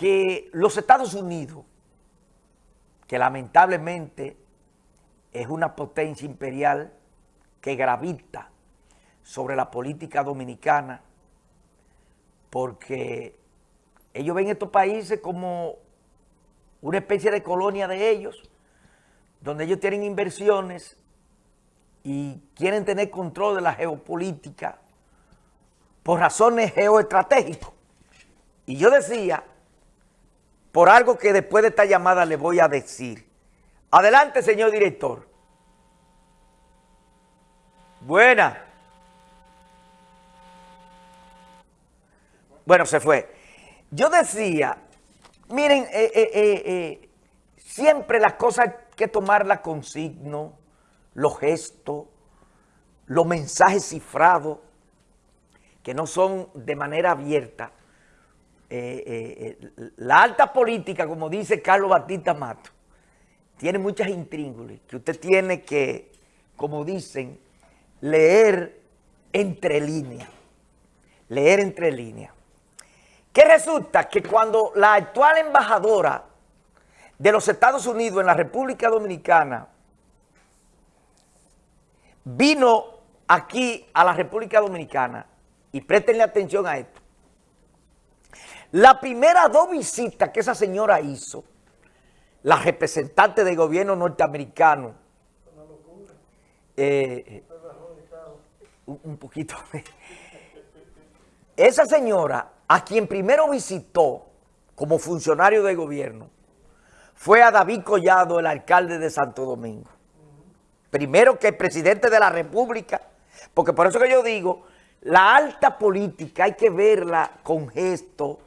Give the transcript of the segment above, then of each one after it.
que los Estados Unidos, que lamentablemente es una potencia imperial que gravita sobre la política dominicana, porque ellos ven estos países como una especie de colonia de ellos, donde ellos tienen inversiones y quieren tener control de la geopolítica por razones geoestratégicas. Y yo decía, por algo que después de esta llamada le voy a decir. Adelante, señor director. Buena. Bueno, se fue. Yo decía, miren, eh, eh, eh, siempre las cosas hay que tomarlas con signo, los gestos, los mensajes cifrados, que no son de manera abierta. La alta política, como dice Carlos Batista Mato, tiene muchas intríngulis que usted tiene que, como dicen, leer entre líneas. Leer entre líneas. Que resulta que cuando la actual embajadora de los Estados Unidos en la República Dominicana vino aquí a la República Dominicana, y préstenle atención a esto, la primera dos visitas que esa señora hizo, la representante del gobierno norteamericano, eh, un, un poquito, esa señora a quien primero visitó como funcionario de gobierno fue a David Collado, el alcalde de Santo Domingo. Primero que el presidente de la República, porque por eso que yo digo, la alta política hay que verla con gesto,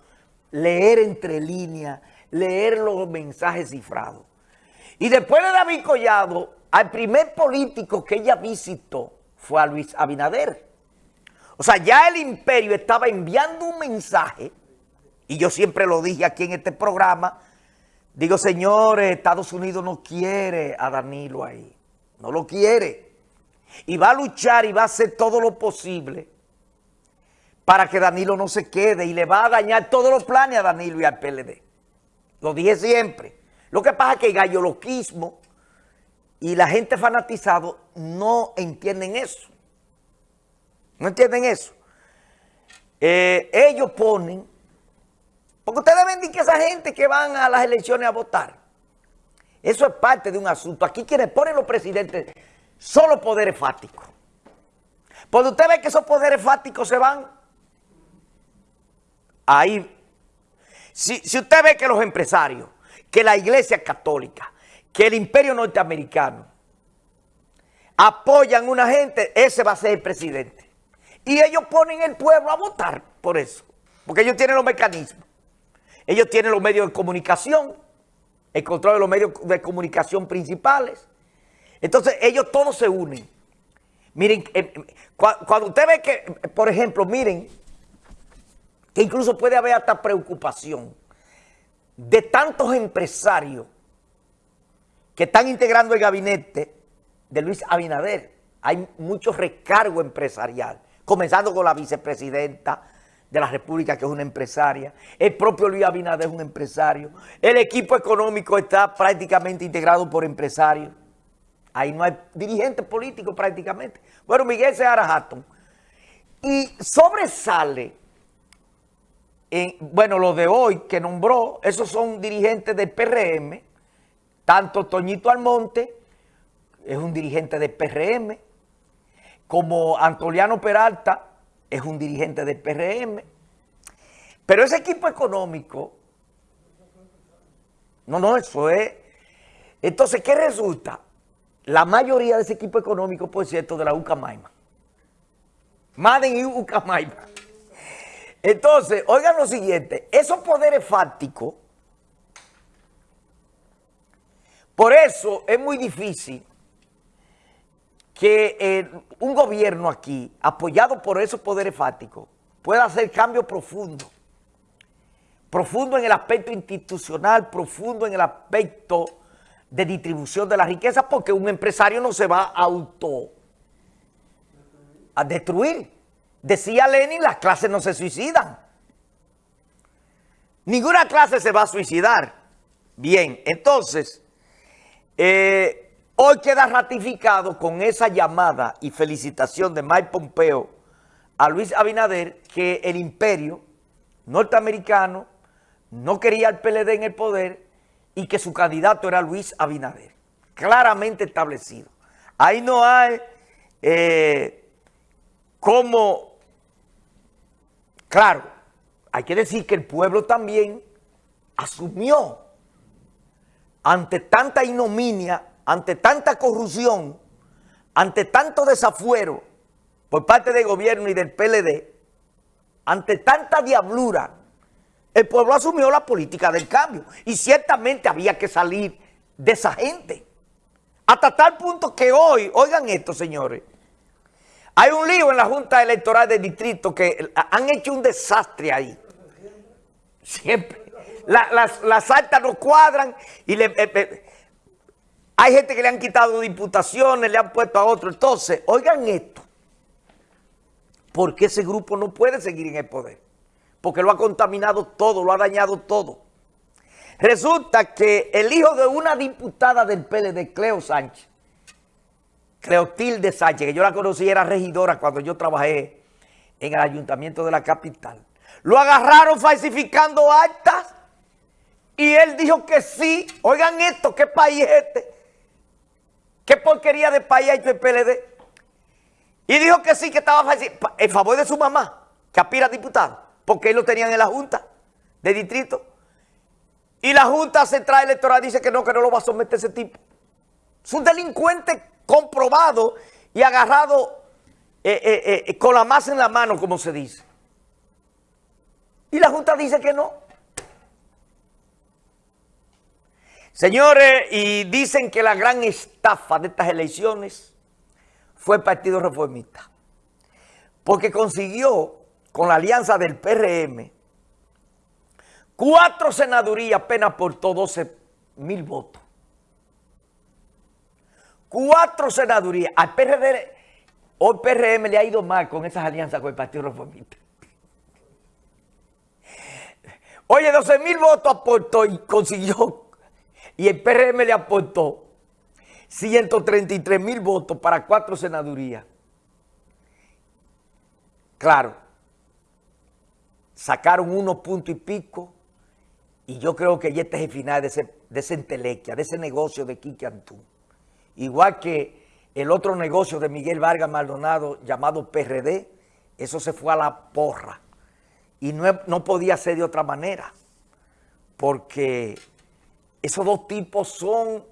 leer entre líneas, leer los mensajes cifrados. Y después de David Collado, al primer político que ella visitó fue a Luis Abinader. O sea, ya el imperio estaba enviando un mensaje, y yo siempre lo dije aquí en este programa, digo, señores, Estados Unidos no quiere a Danilo ahí, no lo quiere. Y va a luchar y va a hacer todo lo posible para que Danilo no se quede y le va a dañar todos los planes a Danilo y al PLD. Lo dije siempre. Lo que pasa es que el galloloquismo y la gente fanatizado no entienden eso. ¿No entienden eso? Eh, ellos ponen, porque ustedes ven que esa gente que van a las elecciones a votar, eso es parte de un asunto. Aquí quienes ponen los presidentes son los poderes fácticos. Porque usted ve que esos poderes fácticos se van, ahí, si, si usted ve que los empresarios, que la iglesia católica, que el imperio norteamericano apoyan a una gente, ese va a ser el presidente. Y ellos ponen el pueblo a votar por eso. Porque ellos tienen los mecanismos. Ellos tienen los medios de comunicación, el control de los medios de comunicación principales. Entonces ellos todos se unen. Miren, eh, cuando usted ve que, por ejemplo, miren, que incluso puede haber hasta preocupación de tantos empresarios que están integrando el gabinete de Luis Abinader. Hay mucho recargo empresarial comenzando con la vicepresidenta de la República, que es una empresaria. El propio Luis Abinader es un empresario. El equipo económico está prácticamente integrado por empresarios. Ahí no hay dirigentes políticos prácticamente. Bueno, Miguel Seara Hatton. Y sobresale, en, bueno, lo de hoy que nombró, esos son dirigentes del PRM, tanto Toñito Almonte, es un dirigente del PRM, como Antoliano Peralta es un dirigente del PRM, pero ese equipo económico, no, no, eso es... Entonces, ¿qué resulta? La mayoría de ese equipo económico, por cierto, de la Ucamaima. Maden y Ucamaima. Entonces, oigan lo siguiente, esos poderes fácticos, por eso es muy difícil que eh, un gobierno aquí, apoyado por esos poderes fácticos, pueda hacer cambio profundo. Profundo en el aspecto institucional, profundo en el aspecto de distribución de la riqueza, porque un empresario no se va a auto a destruir. Decía Lenin, las clases no se suicidan. Ninguna clase se va a suicidar. Bien, entonces, eh, hoy queda ratificado con esa llamada y felicitación de Mike Pompeo a Luis Abinader que el imperio norteamericano no quería el PLD en el poder y que su candidato era Luis Abinader. Claramente establecido. Ahí no hay eh, como, claro, hay que decir que el pueblo también asumió ante tanta ignominia, ante tanta corrupción, ante tanto desafuero por parte del gobierno y del PLD, ante tanta diablura, el pueblo asumió la política del cambio y ciertamente había que salir de esa gente. Hasta tal punto que hoy, oigan esto señores, hay un lío en la Junta Electoral del Distrito que han hecho un desastre ahí. Siempre. las, actas no cuadran y eh, eh, hay gente que le han quitado diputaciones, le han puesto a otro. Entonces, oigan esto. Porque ese grupo no puede seguir en el poder. Porque lo ha contaminado todo, lo ha dañado todo. Resulta que el hijo de una diputada del PLD, Cleo Sánchez, Cleotilde Sánchez, que yo la conocí, era regidora cuando yo trabajé en el ayuntamiento de la capital. Lo agarraron falsificando actas y él dijo que sí. Oigan esto, ¿qué país es este? ¿Qué porquería de país hay el PLD? Y dijo que sí, que estaba falsificando en favor de su mamá, que aspira a diputado, porque él lo tenían en la Junta de Distrito. Y la Junta Central Electoral dice que no, que no lo va a someter ese tipo. Es un delincuente comprobado y agarrado eh, eh, eh, con la masa en la mano, como se dice. Y la Junta dice que no. Señores, y dicen que la gran estafa de estas elecciones fue el Partido Reformista. Porque consiguió, con la alianza del PRM, cuatro senadurías apenas por 12 mil votos cuatro senadurías. Al PRD, hoy PRM le ha ido mal con esas alianzas con el Partido Reformista. Oye, 12 mil votos aportó y consiguió, y el PRM le aportó 133 mil votos para cuatro senadurías. Claro, sacaron unos puntos y pico, y yo creo que ya este es el final de ese, de ese entelequia, de ese negocio de Quique Antú igual que el otro negocio de Miguel Vargas Maldonado llamado PRD, eso se fue a la porra. Y no, podía ser de otra manera, porque esos dos tipos son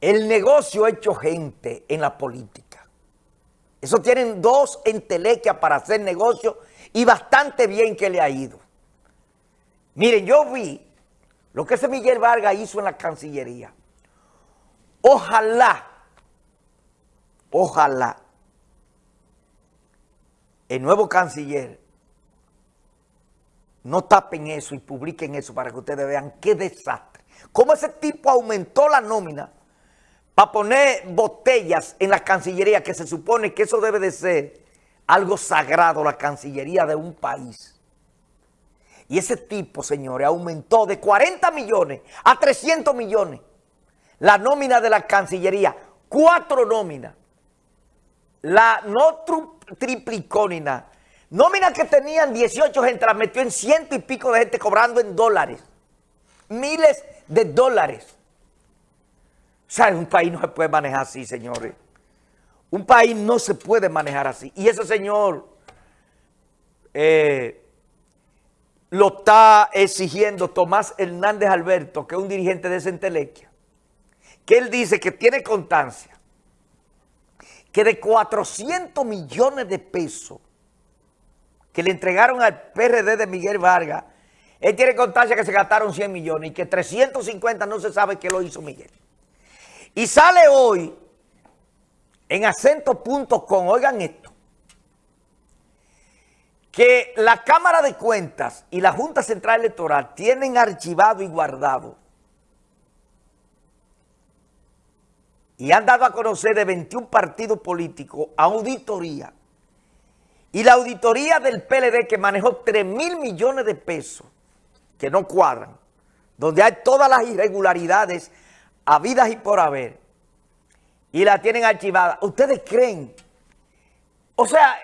el negocio hecho gente en la política. Eso tienen dos entelequias para hacer negocio y bastante bien que le ha ido. Miren, yo vi lo que ese Miguel Vargas hizo en la Cancillería. Ojalá, ojalá, el nuevo canciller no tapen eso y publiquen eso para que ustedes vean qué desastre. Cómo ese tipo aumentó la nómina para poner botellas en la cancillería, que se supone que eso debe de ser algo sagrado, la cancillería de un país. Y ese tipo, señores, aumentó de 40 millones a 300 millones la nómina de la Cancillería, cuatro nóminas. La no triplicó ni nada. Nómina que tenían 18 gente, la metió en ciento y pico de gente cobrando en dólares. Miles de dólares. O sea, un país no se puede manejar así, señores. Un país no se puede manejar así. Y ese señor eh, lo está exigiendo Tomás Hernández Alberto, que es un dirigente de Centelequia que él dice que tiene constancia que de 400 millones de pesos que le entregaron al PRD de Miguel Vargas, él tiene constancia que se gastaron 100 millones y que 350 no se sabe qué lo hizo Miguel. Y sale hoy en acento.com, oigan esto, que la Cámara de Cuentas y la Junta Central Electoral tienen archivado y guardado y han dado a conocer de 21 partidos políticos auditoría. Y la auditoría del PLD que manejó 3 mil millones de pesos que no cuadran, donde hay todas las irregularidades habidas y por haber, y la tienen archivada, ¿ustedes creen? O sea,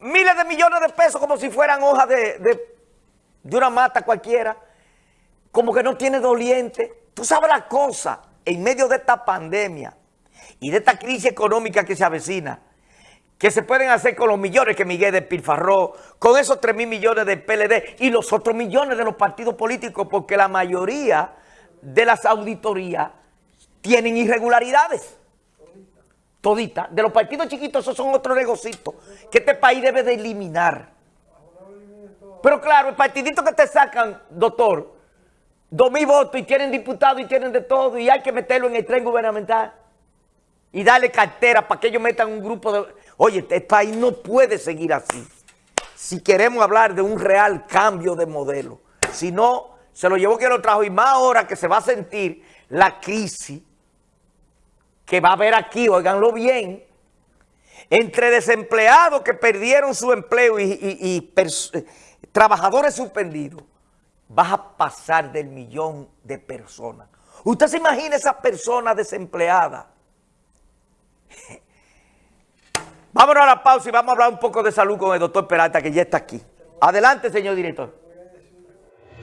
miles de millones de pesos como si fueran hojas de, de, una mata cualquiera, como que no tiene doliente. Tú sabes la cosa, en medio de esta pandemia y de esta crisis económica que se avecina, que se pueden hacer con los millones que Miguel despilfarró, con esos 3 mil millones del PLD y los otros millones de los partidos políticos, porque la mayoría de las auditorías tienen irregularidades. Todita. De los partidos chiquitos, esos son otros negocios que este país debe de eliminar. Pero claro, el partidito que te sacan, doctor, dos mil votos y tienen diputados y tienen de todo y hay que meterlo en el tren gubernamental y darle cartera para que ellos metan un grupo de... Oye, este país no puede seguir así. Si queremos hablar de un real cambio de modelo. Si no, se lo llevó que lo trajo y más ahora que se va a sentir la crisis que va a haber aquí, oiganlo bien, entre desempleados que perdieron su empleo y, trabajadores suspendidos, vas a pasar del millón de personas. ¿Usted se imagina esas personas desempleadas? Vámonos a la pausa y vamos a hablar un poco de salud con el doctor Peralta, que ya está aquí. Adelante, señor director.